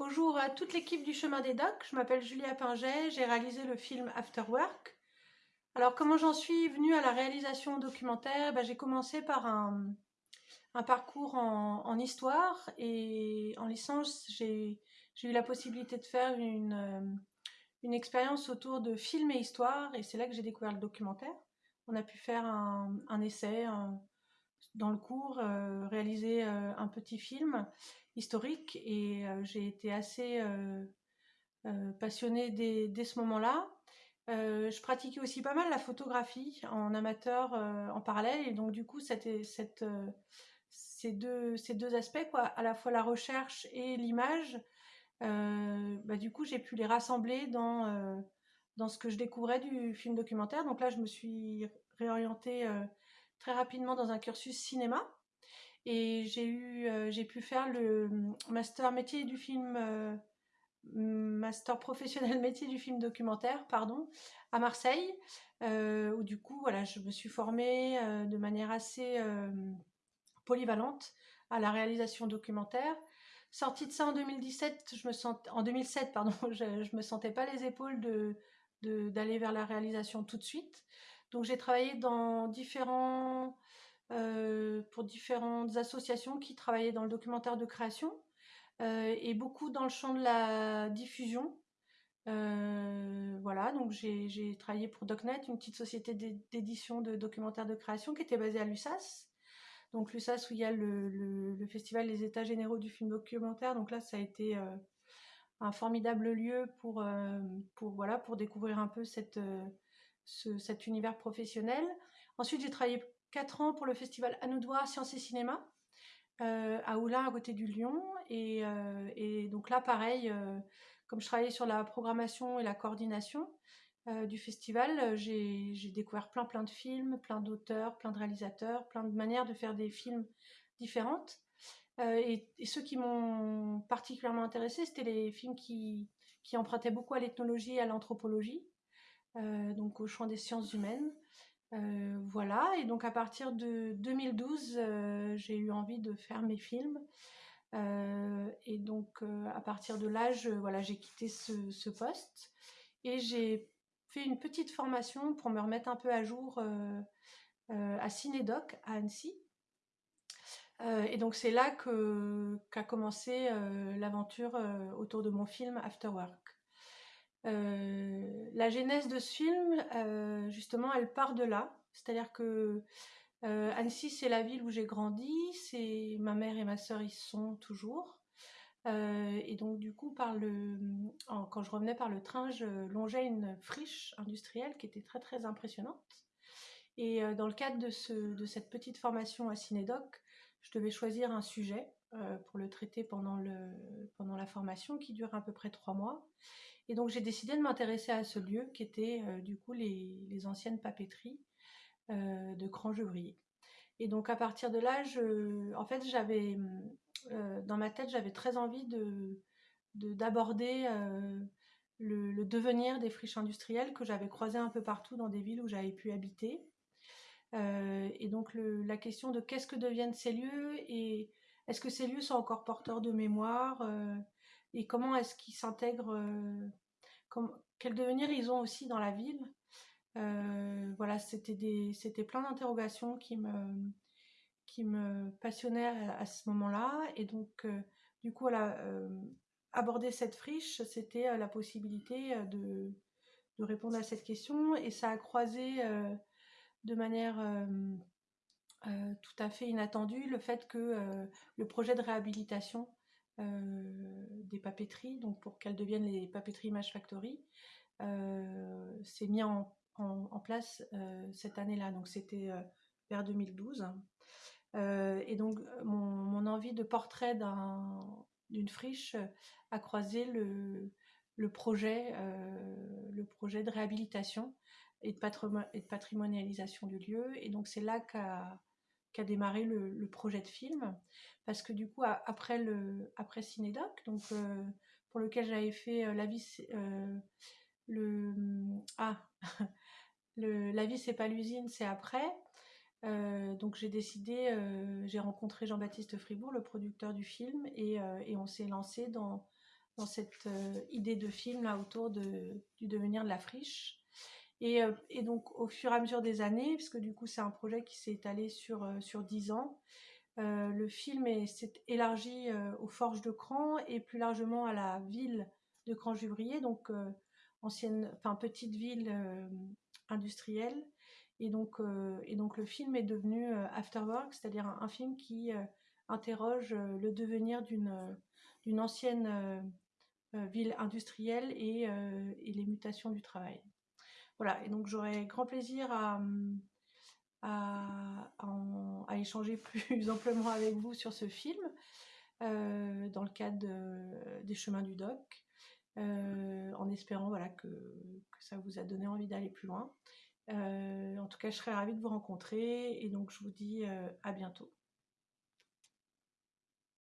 Bonjour à toute l'équipe du Chemin des Docs, je m'appelle Julia Pinget, j'ai réalisé le film After Work. Alors comment j'en suis venue à la réalisation documentaire? Ben, J'ai commencé par un, parcours en, histoire et en licence j'ai eu la possibilité de faire une, euh, expérience autour de film et histoire et c'est là que j'ai découvert le documentaire. On a pu faire un, essai dans le cours, euh, réaliser euh, un petit film historique et j'ai été assez passionnée dès, ce moment-là. je pratiquais aussi pas mal la photographie en amateur en parallèle et donc du coup cette, ces, deux, aspects, quoi, à la fois la recherche et l'image, bah, du coup j'ai pu les rassembler dans ce que je découvrais du film documentaire. Donc là je me suis réorientée très rapidement dans un cursus cinéma. Et j'ai eu, euh, j'ai pu faire le hum, master métier du film, euh, master professionnel métier du film documentaire, pardon, à Marseille, euh, où du coup, voilà, je me suis formée de manière assez polyvalente à la réalisation documentaire. Sortie de ça en 2017, je me sens, en 2007, pardon, je, je me sentais pas les épaules de d'aller vers la réalisation tout de suite. Donc j'ai travaillé dans différents euh, pour différentes associations qui travaillaient dans le documentaire de création euh, et beaucoup dans le champ de la diffusion. Euh, voilà, donc j'ai travaillé pour DocNet, une petite société d'édition de documentaires de création qui était basée à l'USAS. Donc l'USAS où il y a le, festival Les États généraux du film documentaire. Donc là, ça a été un formidable lieu pour, pour, voilà, pour découvrir un peu cette, cet univers professionnel. Ensuite, j'ai travaillé 4 ans pour le festival Anoudoir Sciences et Cinéma euh, à Oulin, à côté du Lyon. Et, euh, donc là, pareil, euh, comme je travaillais sur la programmation et la coordination du festival, j'ai découvert plein plein de films, plein d'auteurs, plein de réalisateurs, plein de manières de faire des films différentes. Et, ceux qui m'ont particulièrement intéressé, c'était les films qui, qui empruntaient beaucoup à l'ethnologie et à l'anthropologie, donc au champ des sciences humaines. Euh, voilà, et donc à partir de 2012, euh, j'ai eu envie de faire mes films. Euh, et donc à partir de là, voilà, j'ai quitté ce, poste et j'ai fait une petite formation pour me remettre un peu à jour à Cinédoc à Annecy. et donc c'est là qu'a commencé l'aventure autour de mon film After Work. Euh, la genèse de ce film, euh, justement, elle part de là. C'est-à-dire que euh, Annecy, c'est la ville où j'ai grandi. C'est ma mère et ma sœur y sont toujours. et donc, du coup, quand je revenais par le train, je longeais une friche industrielle qui était très très impressionnante. Et dans le cadre de, ce, de cette petite formation à Cinédoc, je devais choisir un sujet pour le traiter pendant la formation qui dure à peu près trois mois. Et donc j'ai décidé de m'intéresser à ce lieu qui était euh, du coup les, anciennes papeteries euh, de Crangevrier. Et donc à partir de là, en fait j'avais euh, dans ma tête j'avais très envie de d'aborder le, devenir des friches industrielles que j'avais croisées un peu partout dans des villes où j'avais pu habiter. et donc la question de qu'est-ce que deviennent ces lieux et est-ce que ces lieux sont encore porteurs de mémoire et comment est-ce qu'ils s'intègrent, euh, quel devenir ils ont aussi dans la ville? Euh, voilà, c'était plein d'interrogations qui me, qui me passionnaient à, ce moment-là. Et donc, euh, du coup, aborder cette friche, c'était la possibilité de, de, répondre à cette question. Et ça a croisé de manière tout à fait inattendue le fait que le projet de réhabilitation des papeteries, donc pour qu'elles deviennent les papeteries Image Factory, euh, s'est mis en, place euh, cette année-là. Donc c'était vers 2012. et donc mon, envie de portrait d'une friche a croisé le, le projet, le projet de réhabilitation et de, et de, patrimonialisation du lieu. Et donc c'est là qu'a qu'a démarré le, projet de film. Parce que du coup, après, Cinédoc, donc, euh, pour lequel j'avais fait euh, La vie, euh, le, ah, La vie, c'est pas l'usine, c'est après. donc j'ai décidé, j'ai rencontré Jean-Baptiste Fribourg, le producteur du film, et, on s'est lancé dans, cette idée de film là autour du devenir de la friche. Et, et, donc au fur et à mesure des années, puisque du coup c'est un projet qui s'est étalé sur, sur 10 ans, le film s'est élargi aux forges de Cran et plus largement à la ville de Cran-Juvrier, donc ancienne, enfin petite ville industrielle. Et donc, et donc le film est devenu Afterwork, c'est-à-dire un, film qui interroge le devenir d'une ancienne ville industrielle et, et, les mutations du travail. Voilà, et donc j'aurais grand plaisir à, à, échanger plus amplement avec vous sur ce film dans le cadre des chemins du doc. Euh, en espérant voilà, que, ça vous a donné envie d'aller plus loin. Euh, en tout cas, je serais ravie de vous rencontrer et donc je vous dis euh, à bientôt.